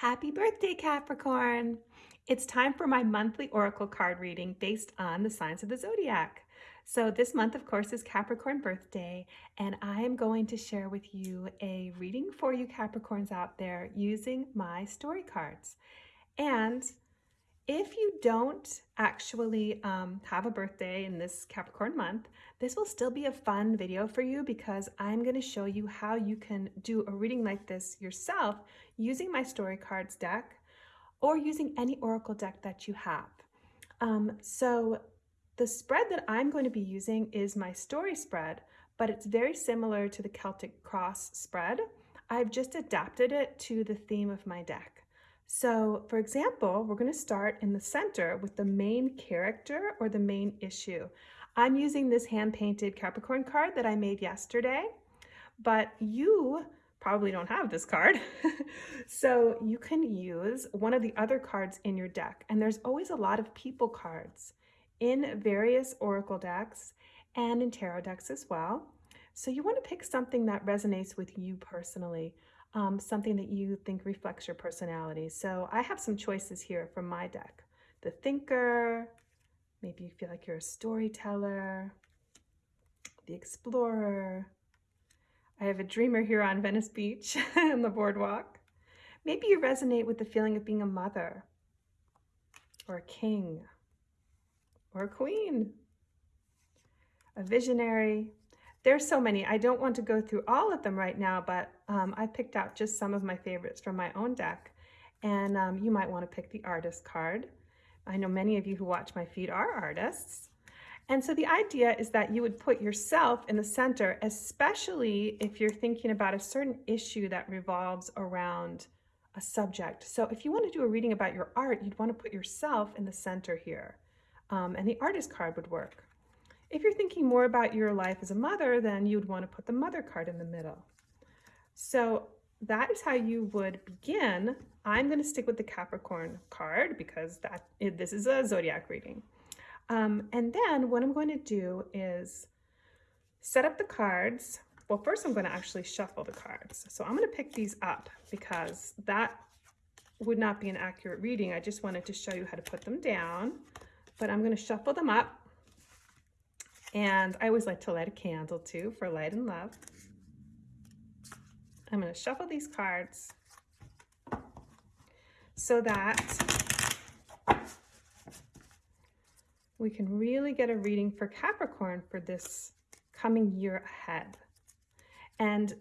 Happy birthday, Capricorn! It's time for my monthly oracle card reading based on the signs of the zodiac. So this month, of course, is Capricorn birthday, and I am going to share with you a reading for you Capricorns out there using my story cards. And if you don't actually um, have a birthday in this Capricorn month, this will still be a fun video for you because I'm going to show you how you can do a reading like this yourself using my story cards deck or using any oracle deck that you have. Um, so the spread that I'm going to be using is my story spread, but it's very similar to the Celtic cross spread. I've just adapted it to the theme of my deck. So for example, we're going to start in the center with the main character or the main issue. I'm using this hand-painted Capricorn card that I made yesterday, but you probably don't have this card. so you can use one of the other cards in your deck. And there's always a lot of people cards in various oracle decks and in tarot decks as well. So you want to pick something that resonates with you personally um, something that you think reflects your personality. So I have some choices here from my deck. The thinker, maybe you feel like you're a storyteller, the explorer. I have a dreamer here on Venice Beach on the boardwalk. Maybe you resonate with the feeling of being a mother or a king or a queen, a visionary, there's so many. I don't want to go through all of them right now, but um, I picked out just some of my favorites from my own deck. And um, you might want to pick the artist card. I know many of you who watch my feed are artists. And so the idea is that you would put yourself in the center, especially if you're thinking about a certain issue that revolves around a subject. So if you want to do a reading about your art, you'd want to put yourself in the center here. Um, and the artist card would work. If you're thinking more about your life as a mother, then you'd want to put the mother card in the middle. So that is how you would begin. I'm going to stick with the Capricorn card because that this is a zodiac reading. Um, and then what I'm going to do is set up the cards. Well, first I'm going to actually shuffle the cards. So I'm going to pick these up because that would not be an accurate reading. I just wanted to show you how to put them down. But I'm going to shuffle them up and I always like to light a candle too for light and love. I'm going to shuffle these cards so that we can really get a reading for Capricorn for this coming year ahead. And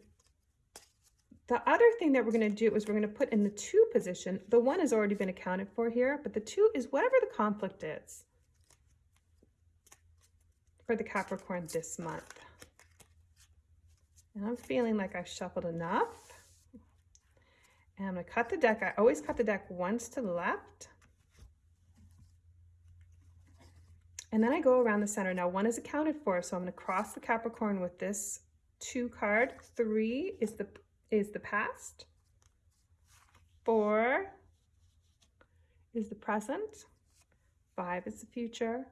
the other thing that we're going to do is we're going to put in the two position. The one has already been accounted for here, but the two is whatever the conflict is for the Capricorn this month. And I'm feeling like I've shuffled enough. And I'm going to cut the deck. I always cut the deck once to the left. And then I go around the center. Now one is accounted for, so I'm going to cross the Capricorn with this two card. Three is the is the past. Four is the present. Five is the future.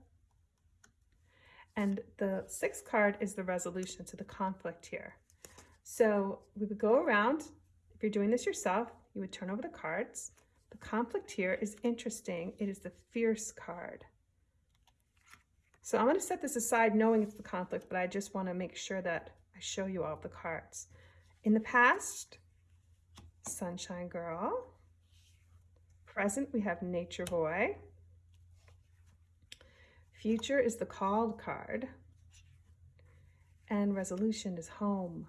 And the sixth card is the resolution to the conflict here. So we would go around, if you're doing this yourself, you would turn over the cards. The conflict here is interesting. It is the fierce card. So I'm going to set this aside knowing it's the conflict, but I just want to make sure that I show you all the cards. In the past, Sunshine Girl. Present, we have Nature Boy. Future is the called card. And resolution is home.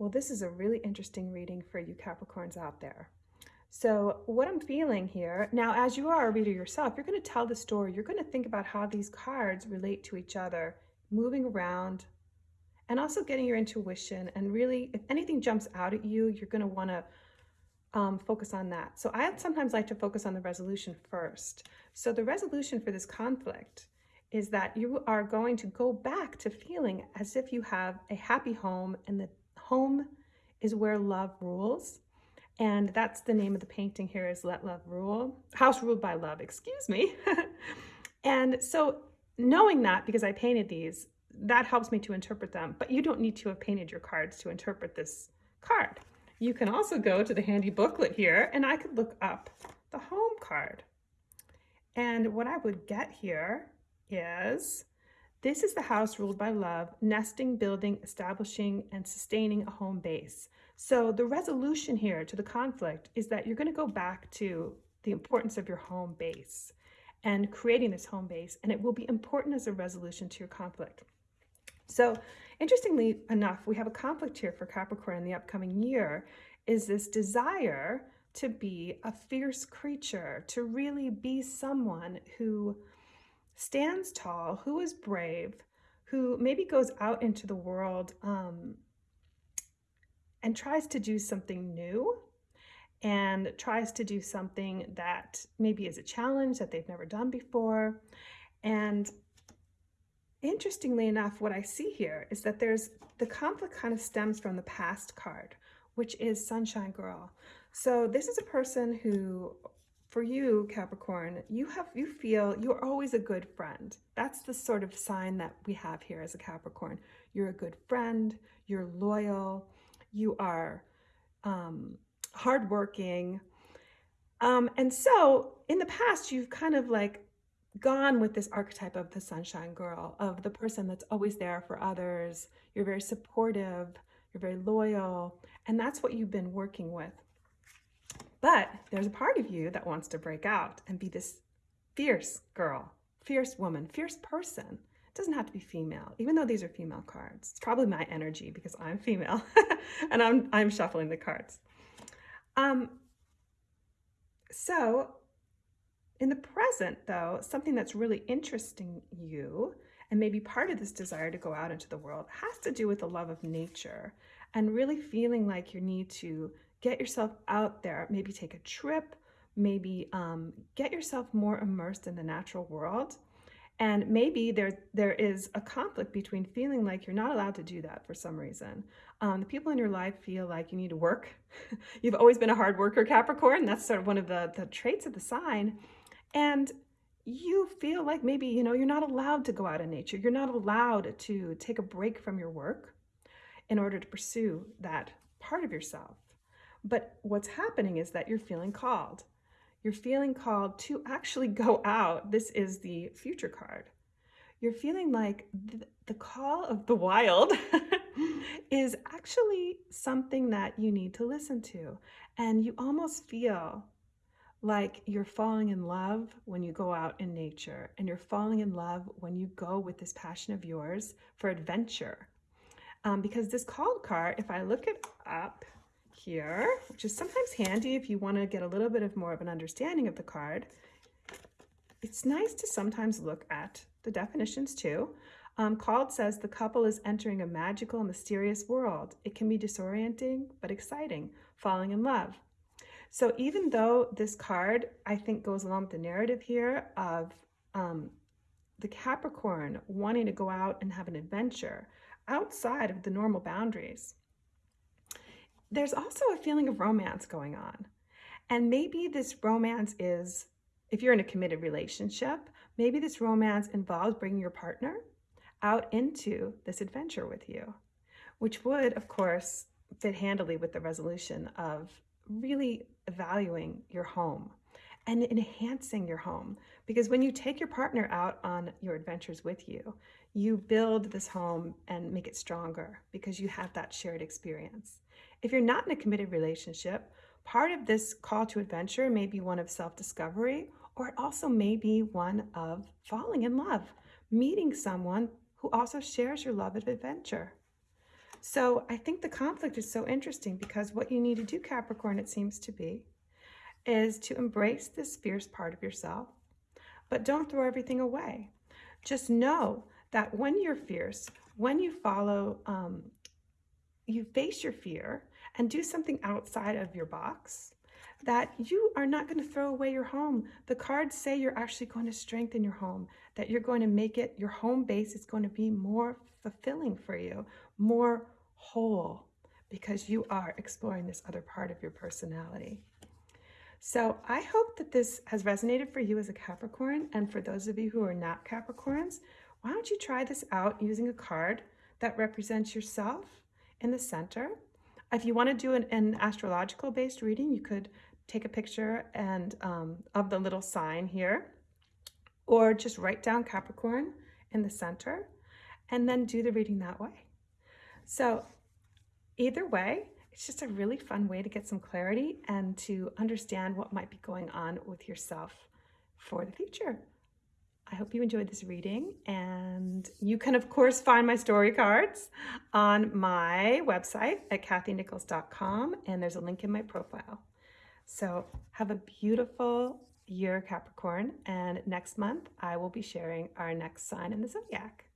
Well, this is a really interesting reading for you Capricorns out there. So what I'm feeling here, now as you are a reader yourself, you're going to tell the story. You're going to think about how these cards relate to each other, moving around, and also getting your intuition. And really, if anything jumps out at you, you're going to want to um, focus on that. So I sometimes like to focus on the resolution first. So the resolution for this conflict is that you are going to go back to feeling as if you have a happy home and the home is where love rules. And that's the name of the painting here is Let Love Rule, House Ruled by Love, excuse me. and so knowing that, because I painted these, that helps me to interpret them, but you don't need to have painted your cards to interpret this card. you can also go to the handy booklet here and I could look up the home card. And what I would get here is this is the house ruled by love, nesting, building, establishing, and sustaining a home base. So the resolution here to the conflict is that you're going to go back to the importance of your home base and creating this home base, and it will be important as a resolution to your conflict. So interestingly enough, we have a conflict here for Capricorn in the upcoming year is this desire to be a fierce creature, to really be someone who stands tall, who is brave, who maybe goes out into the world um, and tries to do something new and tries to do something that maybe is a challenge that they've never done before. And interestingly enough, what I see here is that there's the conflict kind of stems from the past card, which is Sunshine Girl. So this is a person who, for you, Capricorn, you have you feel you're always a good friend. That's the sort of sign that we have here as a Capricorn. You're a good friend, you're loyal, you are um, hardworking. Um, and so in the past, you've kind of like gone with this archetype of the sunshine girl, of the person that's always there for others. You're very supportive, you're very loyal, and that's what you've been working with. But there's a part of you that wants to break out and be this fierce girl, fierce woman, fierce person. It doesn't have to be female, even though these are female cards. It's probably my energy because I'm female and I'm, I'm shuffling the cards. Um, so in the present, though, something that's really interesting you and maybe part of this desire to go out into the world has to do with the love of nature and really feeling like you need to get yourself out there, maybe take a trip, maybe um, get yourself more immersed in the natural world and maybe there, there is a conflict between feeling like you're not allowed to do that for some reason. Um, the people in your life feel like you need to work. You've always been a hard worker, Capricorn. That's sort of one of the, the traits of the sign. And you feel like maybe, you know, you're not allowed to go out in nature. You're not allowed to take a break from your work in order to pursue that part of yourself. But what's happening is that you're feeling called you're feeling called to actually go out. This is the future card. You're feeling like th the call of the wild is actually something that you need to listen to. And you almost feel like you're falling in love when you go out in nature and you're falling in love when you go with this passion of yours for adventure. Um, because this called card, if I look it up, here, which is sometimes handy if you want to get a little bit of more of an understanding of the card. It's nice to sometimes look at the definitions too. Um, called says the couple is entering a magical, mysterious world. It can be disorienting, but exciting, falling in love. So even though this card, I think, goes along with the narrative here of um, the Capricorn wanting to go out and have an adventure outside of the normal boundaries, there's also a feeling of romance going on. And maybe this romance is, if you're in a committed relationship, maybe this romance involves bringing your partner out into this adventure with you, which would, of course, fit handily with the resolution of really valuing your home and enhancing your home. Because when you take your partner out on your adventures with you, you build this home and make it stronger because you have that shared experience. If you're not in a committed relationship, part of this call to adventure may be one of self-discovery, or it also may be one of falling in love, meeting someone who also shares your love of adventure. So I think the conflict is so interesting because what you need to do, Capricorn, it seems to be, is to embrace this fierce part of yourself, but don't throw everything away. Just know that when you're fierce, when you follow um, you face your fear and do something outside of your box, that you are not going to throw away your home. The cards say you're actually going to strengthen your home, that you're going to make it, your home base is going to be more fulfilling for you, more whole, because you are exploring this other part of your personality. So I hope that this has resonated for you as a Capricorn. And for those of you who are not Capricorns, why don't you try this out using a card that represents yourself in the center. If you want to do an, an astrological based reading, you could take a picture and um, of the little sign here, or just write down Capricorn in the center, and then do the reading that way. So either way, it's just a really fun way to get some clarity and to understand what might be going on with yourself for the future. I hope you enjoyed this reading and you can of course find my story cards on my website at kathynichols.com and there's a link in my profile. So have a beautiful year Capricorn and next month I will be sharing our next sign in the zodiac.